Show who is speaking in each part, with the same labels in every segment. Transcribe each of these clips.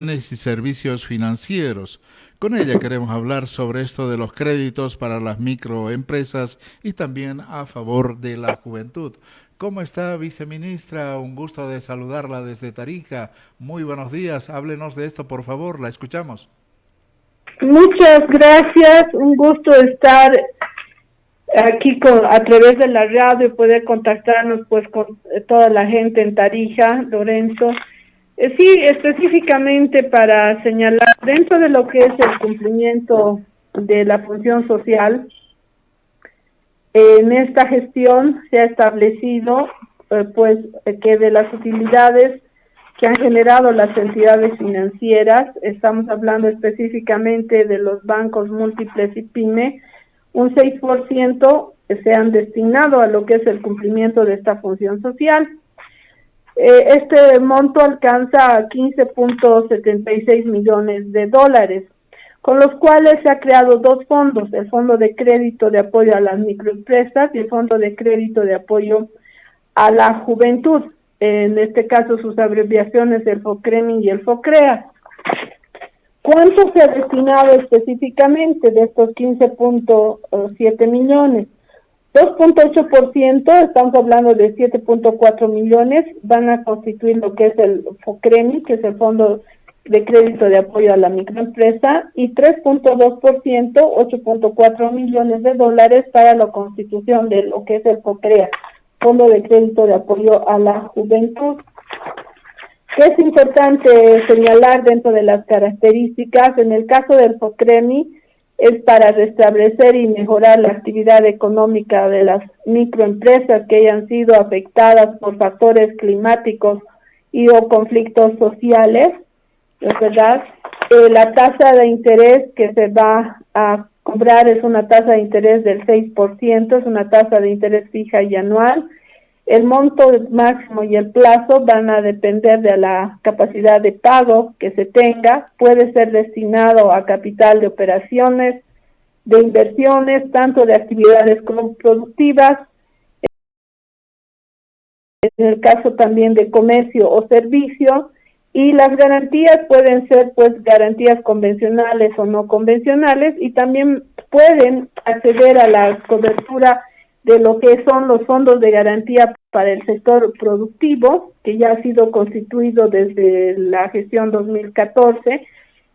Speaker 1: y servicios financieros. Con ella queremos hablar sobre esto de los créditos para las microempresas y también a favor de la juventud. ¿Cómo está, viceministra? Un gusto de saludarla desde Tarija. Muy buenos días. Háblenos de esto, por favor. La escuchamos.
Speaker 2: Muchas gracias. Un gusto estar aquí con, a través de la radio y poder contactarnos pues con toda la gente en Tarija, Lorenzo. Eh, sí, específicamente para señalar dentro de lo que es el cumplimiento de la función social, en esta gestión se ha establecido eh, pues que de las utilidades que han generado las entidades financieras, estamos hablando específicamente de los bancos múltiples y PYME, un 6% se han destinado a lo que es el cumplimiento de esta función social. Eh, este monto alcanza a 15.76 millones de dólares, con los cuales se ha creado dos fondos, el Fondo de Crédito de Apoyo a las Microempresas y el Fondo de Crédito de Apoyo a la Juventud, en este caso sus abreviaciones el FOCREMI y el FOCREA. ¿Cuánto se ha destinado específicamente de estos 15.7 millones? 2.8%, estamos hablando de 7.4 millones, van a constituir lo que es el FOCREMI, que es el Fondo de Crédito de Apoyo a la Microempresa, y 3.2%, 8.4 millones de dólares para la constitución de lo que es el FOCREA, Fondo de Crédito de Apoyo a la Juventud. ¿Qué es importante señalar dentro de las características? En el caso del FOCREMI, es para restablecer y mejorar la actividad económica de las microempresas que hayan sido afectadas por factores climáticos y o conflictos sociales, verdad? Eh, la tasa de interés que se va a cobrar es una tasa de interés del 6%, es una tasa de interés fija y anual. El monto máximo y el plazo van a depender de la capacidad de pago que se tenga. Puede ser destinado a capital de operaciones, de inversiones, tanto de actividades como productivas. En el caso también de comercio o servicio. Y las garantías pueden ser pues garantías convencionales o no convencionales y también pueden acceder a la cobertura de lo que son los fondos de garantía para el sector productivo, que ya ha sido constituido desde la gestión 2014,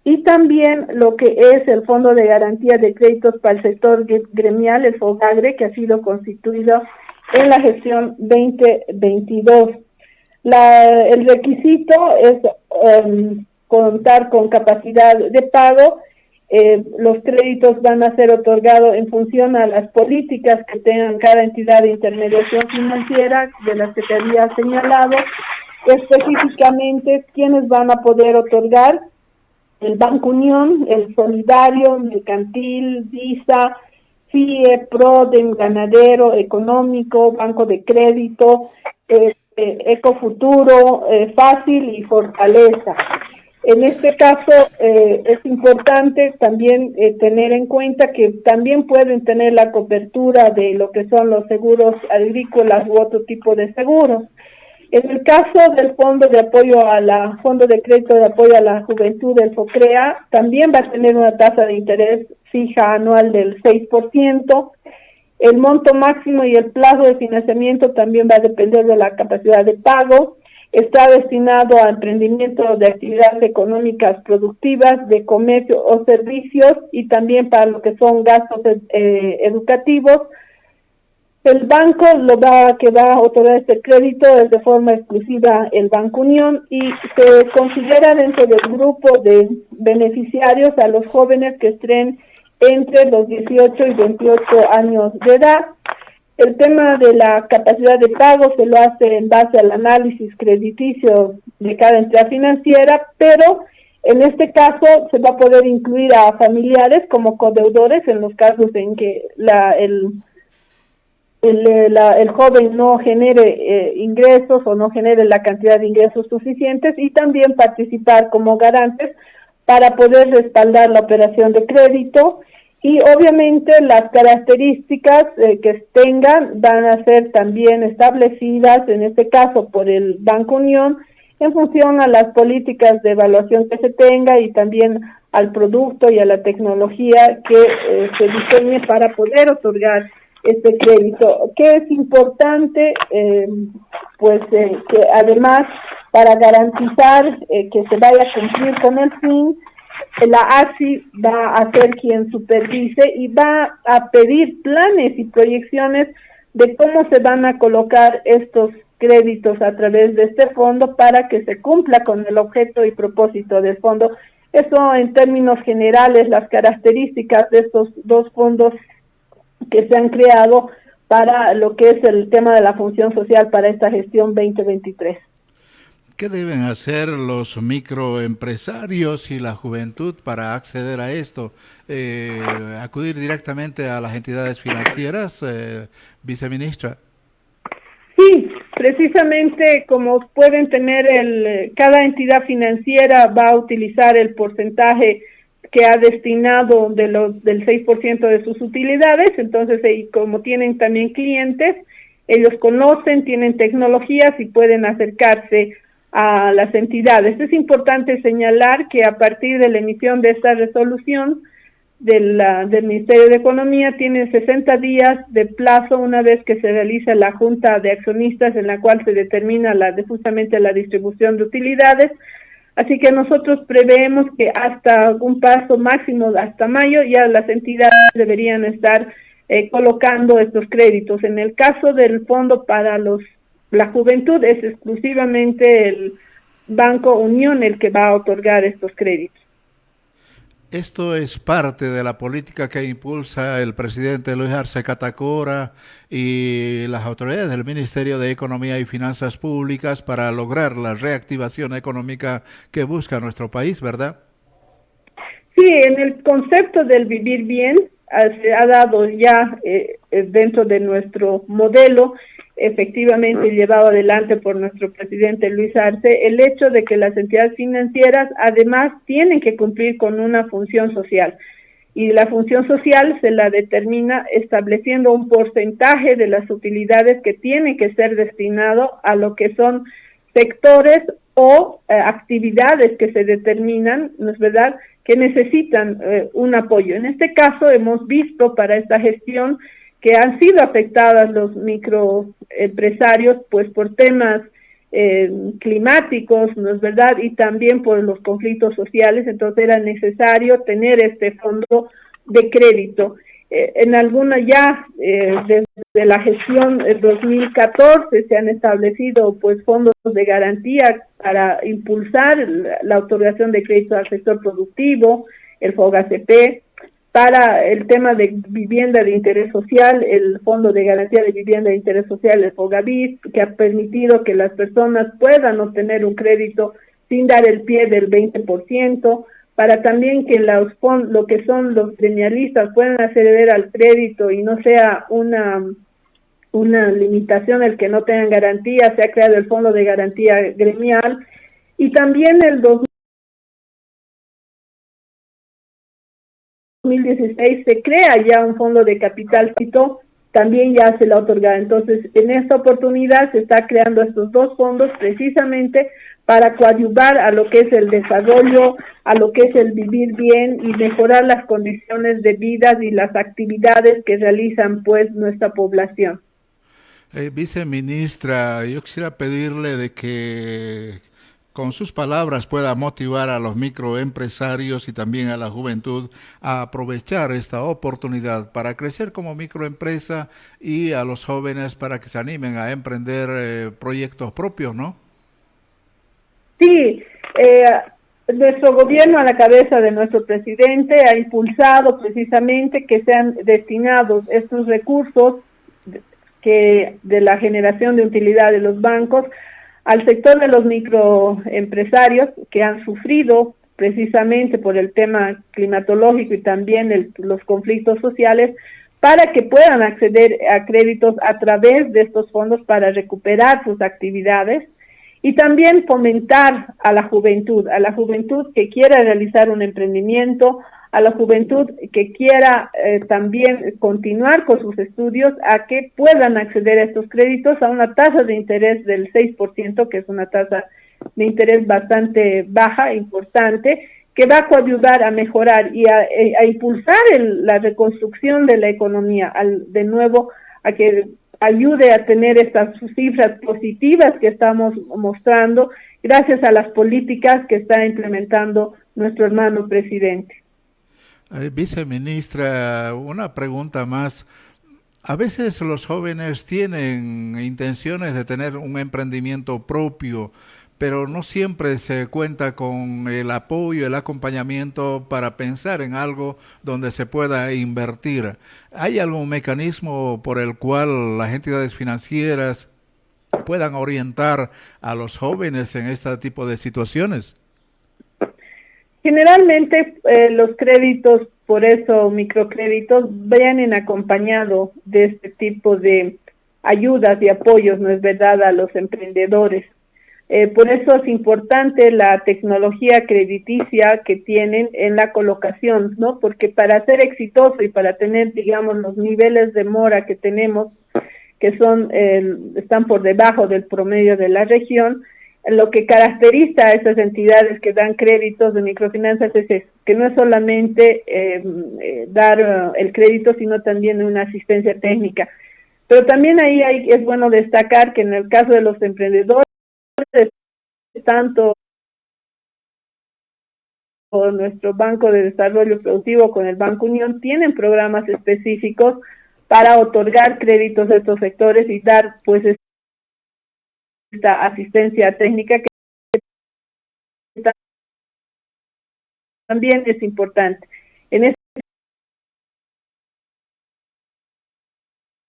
Speaker 2: y también lo que es el Fondo de Garantía de Créditos para el Sector Gremial, el FOGAGRE, que ha sido constituido en la gestión 2022. La, el requisito es em, contar con capacidad de pago eh, los créditos van a ser otorgados en función a las políticas que tengan cada entidad de intermediación financiera de las que te había señalado, específicamente quiénes van a poder otorgar el Banco Unión, el Solidario, Mercantil, Visa, FIE, PRODEM, Ganadero, Económico, Banco de Crédito, eh, eh, Ecofuturo, eh, Fácil y Fortaleza. En este caso eh, es importante también eh, tener en cuenta que también pueden tener la cobertura de lo que son los seguros agrícolas u otro tipo de seguros. En el caso del Fondo de Apoyo a la Fondo de Crédito de Apoyo a la Juventud del FOCREA, también va a tener una tasa de interés fija anual del 6%. El monto máximo y el plazo de financiamiento también va a depender de la capacidad de pago está destinado a emprendimiento de actividades económicas productivas, de comercio o servicios y también para lo que son gastos eh, educativos. El banco lo va, que va a otorgar este crédito es de forma exclusiva el Banco Unión y se considera dentro del grupo de beneficiarios a los jóvenes que estén entre los 18 y 28 años de edad. El tema de la capacidad de pago se lo hace en base al análisis crediticio de cada entidad financiera, pero en este caso se va a poder incluir a familiares como codeudores en los casos en que la, el, el, la, el joven no genere eh, ingresos o no genere la cantidad de ingresos suficientes y también participar como garantes para poder respaldar la operación de crédito y obviamente las características eh, que tengan van a ser también establecidas, en este caso por el Banco Unión, en función a las políticas de evaluación que se tenga y también al producto y a la tecnología que eh, se diseñe para poder otorgar este crédito, que es importante, eh, pues eh, que además para garantizar que se vaya a cumplir con el fin, la ASI va a ser quien supervise y va a pedir planes y proyecciones de cómo se van a colocar estos créditos a través de este fondo para que se cumpla con el objeto y propósito del fondo. Eso en términos generales, las características de estos dos fondos que se han creado para lo que es el tema de la función social para esta gestión 2023.
Speaker 1: ¿Qué deben hacer los microempresarios y la juventud para acceder a esto? Eh, ¿Acudir directamente a las entidades financieras, eh, viceministra?
Speaker 2: Sí, precisamente como pueden tener el, cada entidad financiera va a utilizar el porcentaje que ha destinado de los, del 6% de sus utilidades, entonces y como tienen también clientes, ellos conocen, tienen tecnologías y pueden acercarse a las entidades. Es importante señalar que a partir de la emisión de esta resolución del, Ministerio de Economía tienen 60 días de plazo una vez que se realiza la Junta de Accionistas en la cual se determina la, justamente la distribución de utilidades. Así que nosotros preveemos que hasta un paso máximo, hasta mayo, ya las entidades deberían estar eh, colocando estos créditos. En el caso del Fondo para los la juventud es exclusivamente el Banco Unión el que va a otorgar estos créditos.
Speaker 1: Esto es parte de la política que impulsa el presidente Luis Arce Catacora y las autoridades del Ministerio de Economía y Finanzas Públicas para lograr la reactivación económica que busca nuestro país, ¿verdad?
Speaker 2: Sí, en el concepto del vivir bien se ha dado ya eh, eh, dentro de nuestro modelo efectivamente llevado adelante por nuestro presidente Luis Arce, el hecho de que las entidades financieras además tienen que cumplir con una función social. Y la función social se la determina estableciendo un porcentaje de las utilidades que tienen que ser destinado a lo que son sectores o eh, actividades que se determinan, ¿no es verdad?, que necesitan eh, un apoyo. En este caso hemos visto para esta gestión que han sido afectadas los microempresarios pues por temas eh, climáticos, ¿no es verdad? Y también por los conflictos sociales, entonces era necesario tener este fondo de crédito. Eh, en alguna ya, eh, desde la gestión del 2014, se han establecido pues fondos de garantía para impulsar la, la otorgación de crédito al sector productivo, el FOGACP, para el tema de vivienda de interés social, el Fondo de Garantía de Vivienda de Interés Social, el FOGAVIS, que ha permitido que las personas puedan obtener un crédito sin dar el pie del 20%, para también que los lo que son los gremialistas puedan acceder al crédito y no sea una una limitación el que no tengan garantía, se ha creado el Fondo de Garantía Gremial. Y también el 2016 se crea ya un fondo de capital cito, también ya se la otorga. Entonces, en esta oportunidad se está creando estos dos fondos precisamente para coadyuvar a lo que es el desarrollo, a lo que es el vivir bien y mejorar las condiciones de vida y las actividades que realizan pues nuestra población.
Speaker 1: Eh, viceministra, yo quisiera pedirle de que con sus palabras pueda motivar a los microempresarios y también a la juventud a aprovechar esta oportunidad para crecer como microempresa y a los jóvenes para que se animen a emprender eh, proyectos propios, ¿no?
Speaker 2: Sí, eh, nuestro gobierno a la cabeza de nuestro presidente ha impulsado precisamente que sean destinados estos recursos que de la generación de utilidad de los bancos al sector de los microempresarios que han sufrido precisamente por el tema climatológico y también los conflictos sociales para que puedan acceder a créditos a través de estos fondos para recuperar sus actividades y también fomentar a la juventud, a la juventud que quiera realizar un emprendimiento, a la juventud que quiera eh, también continuar con sus estudios a que puedan acceder a estos créditos a una tasa de interés del 6%, que es una tasa de interés bastante baja, importante, que va a coayudar a mejorar y a, eh, impulsar la reconstrucción de la economía, al, de nuevo a que ayude a tener estas cifras positivas que estamos mostrando gracias a las políticas que está implementando nuestro hermano presidente.
Speaker 1: Eh, viceministra, una pregunta más. A veces los jóvenes tienen intenciones de tener un emprendimiento propio, pero no siempre se cuenta con el apoyo, el acompañamiento para pensar en algo donde se pueda invertir. ¿Hay algún mecanismo por el cual las entidades financieras puedan orientar a los jóvenes en este tipo de situaciones?
Speaker 2: Generalmente eh, los créditos, por eso microcréditos, vienen acompañados de este tipo de ayudas y apoyos, ¿no es verdad?, a los emprendedores. Eh, por eso es importante la tecnología crediticia que tienen en la colocación, ¿no? Porque para ser exitoso y para tener, digamos, los niveles de mora que tenemos, que son están por debajo del promedio de la región, lo que caracteriza a esas entidades que dan créditos de microfinanzas es que no es solamente em, eh, dar eh, el crédito, sino también una asistencia técnica. Pero también ahí hay, es bueno destacar que en el caso de los emprendedores, tanto nuestro Banco de Desarrollo Productivo con el Banco Unión tienen programas específicos para otorgar créditos a estos sectores y dar pues asistencia técnica que también es importante. En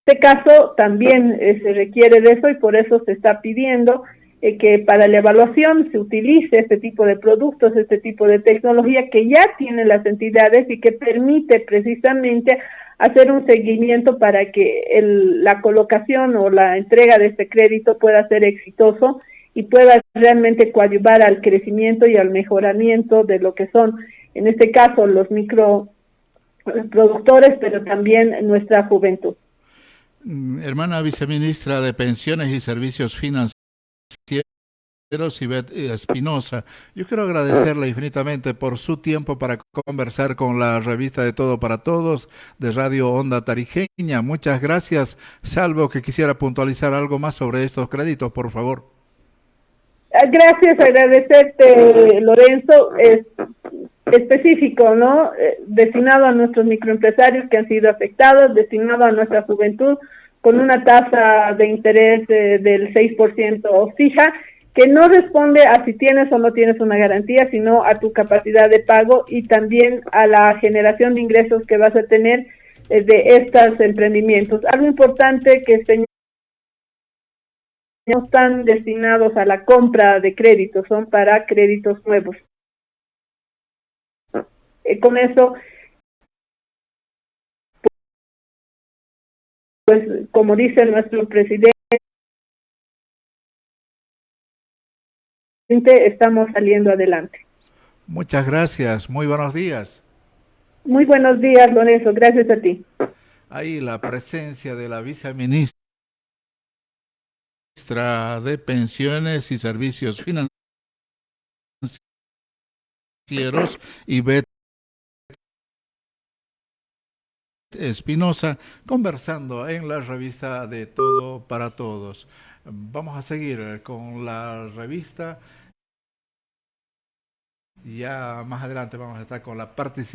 Speaker 2: este caso también eh, se requiere de eso y por eso se está pidiendo eh, que para la evaluación se utilice este tipo de productos, este tipo de tecnología que ya tienen las entidades y que permite precisamente hacer un seguimiento para que el, la colocación o la entrega de este crédito pueda ser exitoso y pueda realmente coadyuvar al crecimiento y al mejoramiento de lo que son, en este caso, los microproductores, pero también nuestra juventud.
Speaker 1: Mm, hermana viceministra de Pensiones y Servicios Financieros, Sibet Espinosa. Yo quiero agradecerle infinitamente por su tiempo para conversar con la revista de Todo para Todos de Radio Onda Tarijeña. Muchas gracias, salvo que quisiera puntualizar algo más sobre estos créditos, por favor.
Speaker 2: Ah, gracias, agradecerte, Lorenzo. Es específico, ¿no? Eh, destinado a nuestros microempresarios que han sido afectados, destinado a nuestra juventud con una tasa de interés del 6% fija que no responde a si tienes o no tienes una garantía, sino a tu capacidad de pago y también a la generación de ingresos que vas a tener eh, de estos emprendimientos. Algo importante que no están destinados a la compra de créditos, son para créditos nuevos. Eh, con eso, pues como dice nuestro presidente, estamos saliendo adelante.
Speaker 1: Muchas gracias, muy buenos días.
Speaker 2: Muy buenos días, Lorenzo, gracias a ti.
Speaker 1: Ahí la presencia de la viceministra de Pensiones y Servicios Financieros, y Espinosa, conversando en la revista de Todo para Todos. Vamos a seguir con la revista. Ya más adelante vamos a estar con la participación